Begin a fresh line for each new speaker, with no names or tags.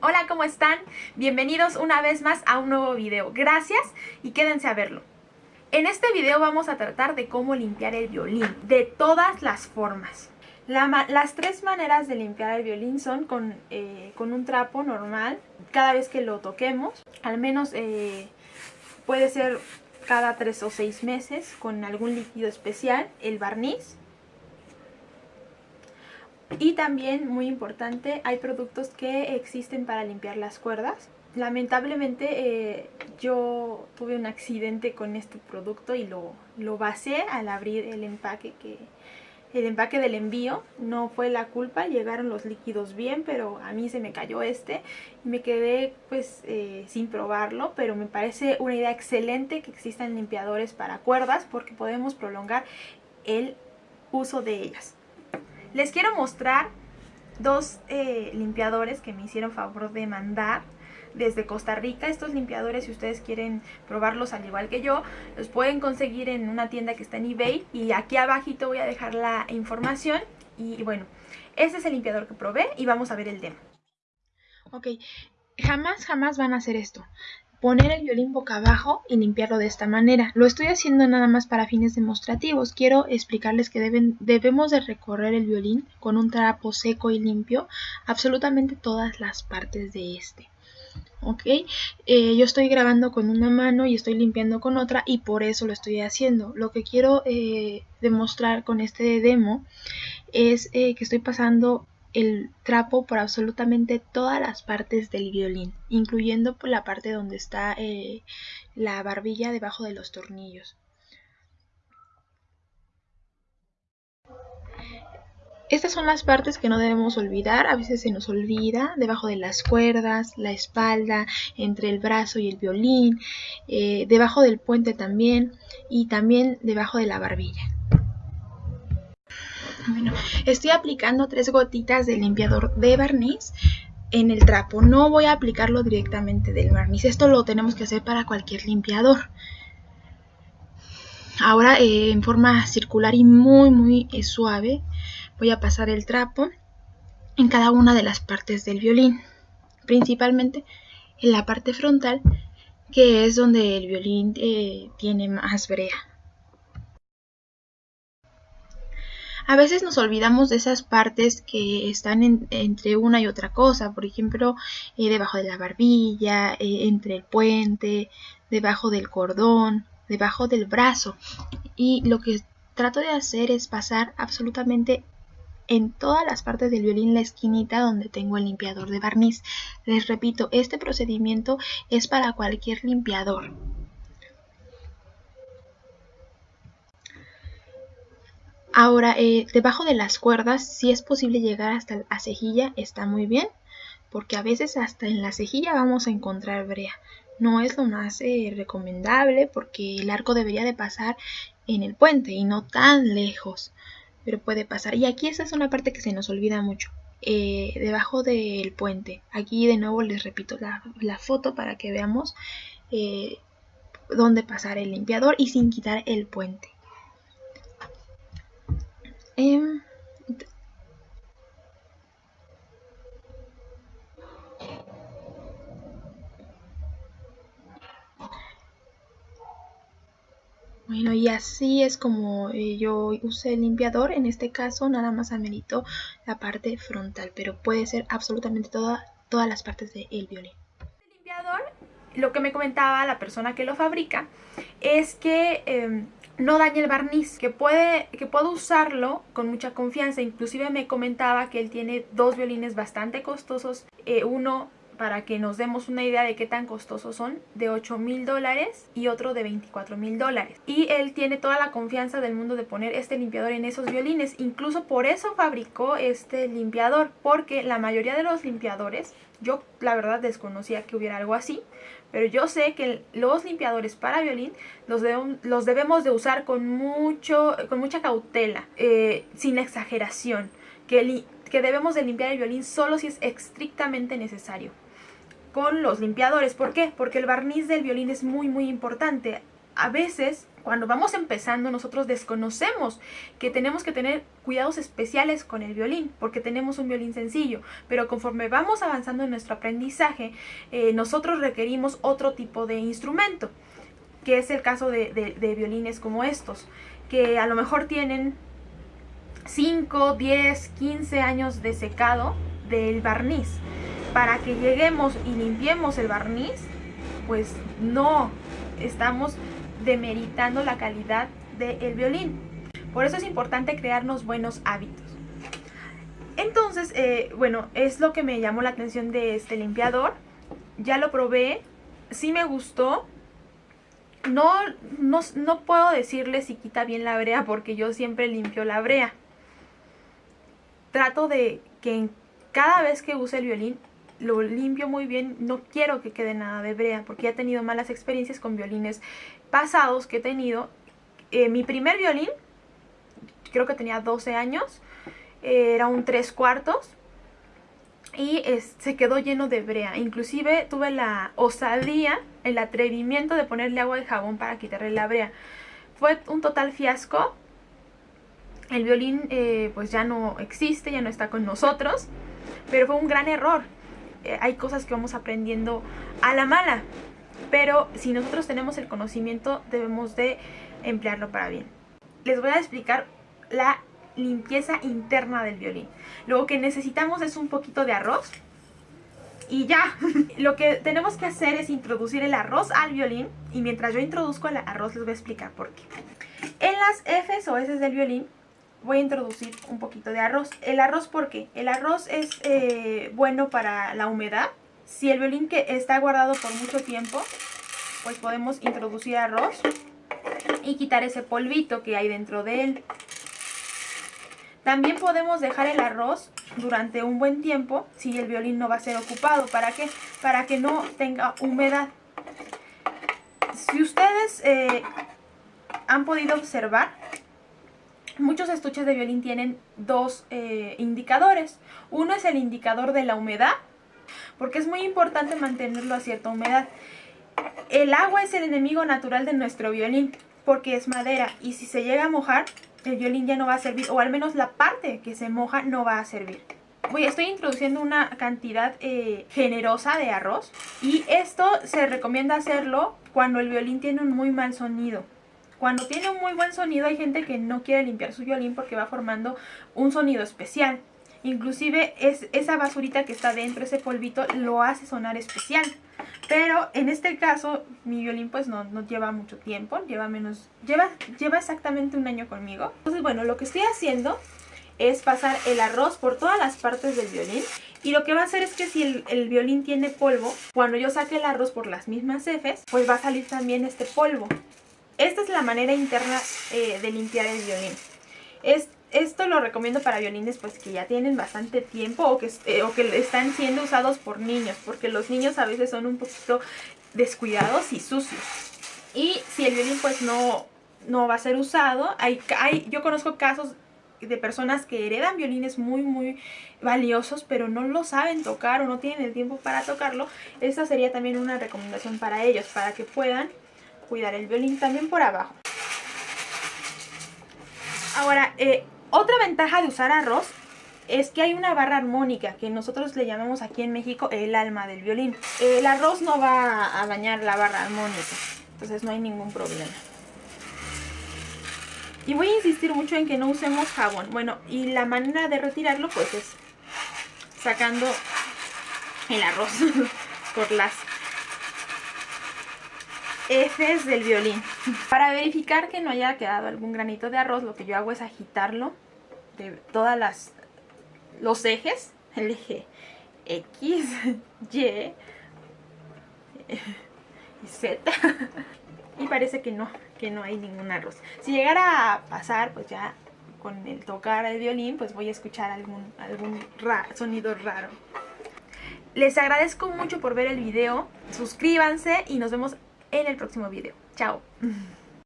Hola, ¿cómo están? Bienvenidos una vez más a un nuevo video. Gracias y quédense a verlo. En este video vamos a tratar de cómo limpiar el violín, de todas las formas. las tres maneras de limpiar el violín son con, eh, con, un trapo normal, cada vez que lo toquemos, al menos eh, puede ser cada tres o seis meses con algún líquido especial, el barniz, y también, muy importante, hay productos que existen para limpiar las cuerdas. Lamentablemente eh, yo tuve un accidente con este producto y lo, lo basé al abrir el empaque que el empaque del envío no fue la culpa, llegaron los líquidos bien, pero a mí se me cayó este me quedé pues eh, sin probarlo, pero me parece una idea excelente que existan limpiadores para cuerdas porque podemos prolongar el uso de ellas. Les quiero mostrar dos eh, limpiadores que me hicieron favor de mandar desde Costa Rica. Estos limpiadores, si ustedes quieren probarlos al igual que yo, los pueden conseguir en una tienda que está en eBay. Y aquí abajito voy a dejar la información. Y bueno, este es el limpiador que probé y vamos a ver el demo. Ok, jamás, jamás van a hacer esto poner el violín boca abajo y limpiarlo de esta manera. Lo estoy haciendo nada más para fines demostrativos. Quiero explicarles que deben, debemos de recorrer el violín con un trapo seco y limpio absolutamente todas las partes de este. Eh, yo estoy grabando con una mano y estoy limpiando con otra y por eso lo estoy haciendo. Lo que quiero eh, demostrar con este demo es eh, que estoy pasando el trapo por absolutamente todas las partes del violín, incluyendo por la parte donde está eh, la barbilla debajo de los tornillos. Estas son las partes que no debemos olvidar, a veces se nos olvida, debajo de las cuerdas, la espalda, entre el brazo y el violín, eh, debajo del puente también y también debajo de la barbilla. Estoy aplicando tres gotitas de limpiador de barniz en el trapo. No voy a aplicarlo directamente del barniz. Esto lo tenemos que hacer para cualquier limpiador. Ahora eh, en forma circular y muy muy eh, suave voy a pasar el trapo en cada una de las partes del violín. Principalmente en la parte frontal que es donde el violín eh, tiene más brea. A veces nos olvidamos de esas partes que están entre una y otra cosa, por ejemplo, eh, debajo de la barbilla, eh, entre el puente, debajo del cordón, debajo del brazo. Y lo que trato de hacer es pasar absolutamente en todas las partes del violín la esquinita donde tengo el limpiador de barniz. Les repito, este procedimiento es para cualquier limpiador. Ahora, eh, debajo de las cuerdas, si es posible llegar hasta la cejilla, está muy bien, porque a veces hasta en la cejilla vamos a encontrar brea. No es lo más eh, recomendable porque el arco debería de pasar en el puente y no tan lejos, pero puede pasar. Y aquí esa es una parte que se nos olvida mucho. Eh, debajo del puente. Aquí de nuevo les repito la, la foto para que veamos dónde pasar el limpiador y sin quitar el puente. Em, bueno, y así es como eh, yo usé el limpiador. En este caso nada más amerito la parte frontal, pero puede ser absolutamente toda, todas las partes del violín. El limpiador, lo que me comentaba la persona que lo fabrica, es que... Em, no dañe el barniz, que puede que puedo usarlo con mucha confianza. Inclusive me comentaba que él tiene dos violines bastante costosos, eh, uno para que nos demos una idea de qué tan costosos son, de 8 mil dólares y otro de 24 mil dólares. Y él tiene toda la confianza del mundo de poner este limpiador en esos violines. Incluso por eso fabricó este limpiador, porque la mayoría de los limpiadores, yo la verdad desconocía que hubiera algo así, pero yo sé que los limpiadores para violín los, los debemos de usar con, mucho, con mucha cautela, eh, sin exageración, que, que debemos de limpiar el violín solo si es estrictamente necesario. Con los limpiadores, ¿por qué? Porque el barniz del violín es muy muy importante. A veces Cuando vamos empezando nosotros desconocemos que tenemos que tener cuidados especiales con el violín porque tenemos un violín sencillo, pero conforme vamos avanzando en nuestro aprendizaje eh, nosotros requerimos otro tipo de instrumento que es el caso de, de violines como estos que a lo mejor tienen 5, 10, 15 años de secado del barniz. Para que lleguemos y limpiemos el barniz pues no estamos demeritando la calidad del violín. Por eso es importante crearnos buenos hábitos. Entonces, eh, bueno, es lo que me llamó la atención de este limpiador. Ya lo probé, sí me gustó. No, no, no puedo decirle si quita bien la brea porque yo siempre limpio la brea. Trato de que cada vez que use el violín lo limpio muy bien, no quiero que quede nada de brea porque he tenido malas experiencias con violines pasados que he tenido. Eh, mi primer violín, creo que tenía 12 años, eh, era un 3 cuartos y se quedó lleno de brea. Inclusive tuve la osadía, el atrevimiento de ponerle agua de jabón para quitarle la brea. Fue un total fiasco. El violín eh, pues ya no existe, ya no está con nosotros, pero fue un gran error. Hay cosas que vamos aprendiendo a la mala pero si nosotros tenemos el conocimiento debemos de emplearlo para bien. Les voy a explicar la limpieza interna del violín. Lo que necesitamos es un poquito de arroz y ya. Lo que tenemos que hacer es introducir el arroz al violín y mientras yo introduzco el arroz les voy a explicar por qué. En las Fs o S del violín voy a introducir un poquito de arroz. ¿El arroz por qué? El arroz es eh, bueno para la humedad si el violín que está guardado por mucho tiempo, pues podemos introducir arroz y quitar ese polvito que hay dentro de él. También podemos dejar el arroz durante un buen tiempo si el violín no va a ser ocupado. ¿Para qué? Para que no tenga humedad. Si ustedes eh, han podido observar, muchos estuches de violín tienen dos eh, indicadores. Uno es el indicador de la humedad porque es muy importante mantenerlo a cierta humedad. El agua es el enemigo natural de nuestro violín porque es madera y si se llega a mojar el violín ya no va a servir o al menos la parte que se moja no va a servir. Voy, estoy introduciendo una cantidad eh, generosa de arroz y esto se recomienda hacerlo cuando el violín tiene un muy mal sonido. Cuando tiene un muy buen sonido hay gente que no quiere limpiar su violín porque va formando un sonido especial. Inclusive es, esa basurita que está dentro, ese polvito, lo hace sonar especial. Pero en este caso, mi violín pues no, no, lleva mucho tiempo, lleva menos, lleva, lleva exactamente un año conmigo. Entonces bueno, lo que estoy haciendo es pasar el arroz por todas las partes del violín. Y lo que va a hacer es que si el, violín tiene polvo, cuando yo saque el arroz por las mismas heces, pues va a salir también este polvo. Esta es la manera interna eh, de limpiar el violín. Es, esto lo recomiendo para violines pues que ya tienen bastante tiempo o que, eh, o que están siendo usados por niños, porque los niños a veces son un poquito descuidados y sucios. Y si el violín pues no, no va a ser usado, hay, hay, yo conozco casos de personas que heredan violines muy muy valiosos pero no lo saben tocar o no tienen el tiempo para tocarlo, esta sería también una recomendación para ellos, para que puedan cuidar el violín también por abajo. Ahora, eh, otra ventaja de usar arroz es que hay una barra armónica que nosotros le llamamos aquí en México el alma del violín. El arroz no va a dañar la barra armónica, entonces no hay ningún problema. Y voy a insistir mucho en que no usemos jabón. Bueno, y la manera de retirarlo pues es sacando el arroz por las Fs del violín. Para verificar que no haya quedado algún granito de arroz, lo que yo hago es agitarlo de todas las los ejes, el eje X, Y y Z. y parece que no, que no hay ningún arroz. Si llegara a pasar, pues ya con el tocar el violín, pues voy a escuchar algún, algún sonido raro. Les agradezco mucho por ver el video, suscríbanse y nos vemos en el próximo video. Chao.